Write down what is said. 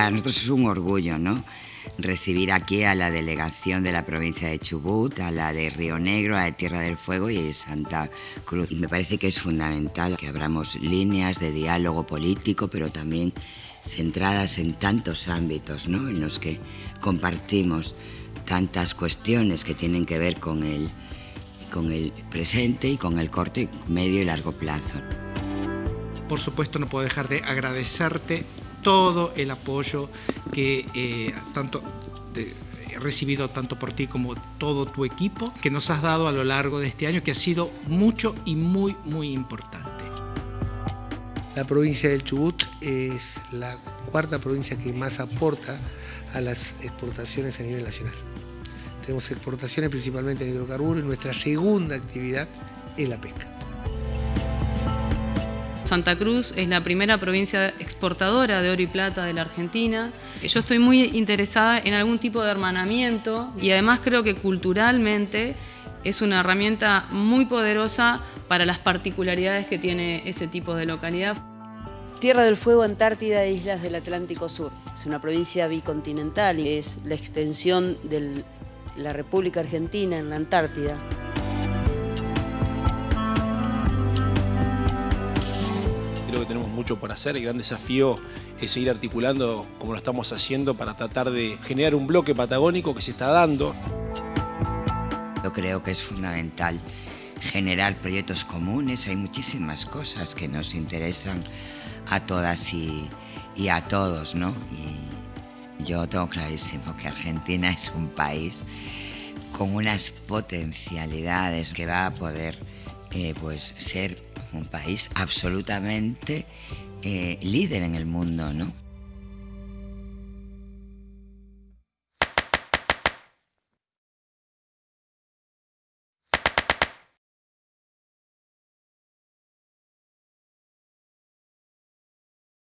para nosotros es un orgullo, ¿no? recibir aquí a la delegación de la provincia de Chubut, a la de Río Negro, a la de Tierra del Fuego y de Santa Cruz. Me parece que es fundamental que abramos líneas de diálogo político, pero también centradas en tantos ámbitos ¿no? en los que compartimos tantas cuestiones que tienen que ver con el, con el presente y con el corto, medio y largo plazo. Por supuesto no puedo dejar de agradecerte todo el apoyo que eh, tanto he recibido tanto por ti como todo tu equipo que nos has dado a lo largo de este año, que ha sido mucho y muy, muy importante. La provincia del Chubut es la cuarta provincia que más aporta a las exportaciones a nivel nacional. Tenemos exportaciones principalmente de hidrocarburos y nuestra segunda actividad es la pesca. Santa Cruz es la primera provincia exportadora de oro y plata de la Argentina. Yo estoy muy interesada en algún tipo de hermanamiento y además creo que culturalmente es una herramienta muy poderosa para las particularidades que tiene ese tipo de localidad. Tierra del Fuego, Antártida e Islas del Atlántico Sur. Es una provincia bicontinental y es la extensión de la República Argentina en la Antártida. Creo que tenemos mucho por hacer. El gran desafío es seguir articulando como lo estamos haciendo para tratar de generar un bloque patagónico que se está dando. Yo creo que es fundamental generar proyectos comunes. Hay muchísimas cosas que nos interesan a todas y, a todos, ¿no? Y yo tengo clarísimo que Argentina es un país con unas potencialidades que va a poder eh, pues, ser un país absolutamente eh, líder en el mundo, ¿no?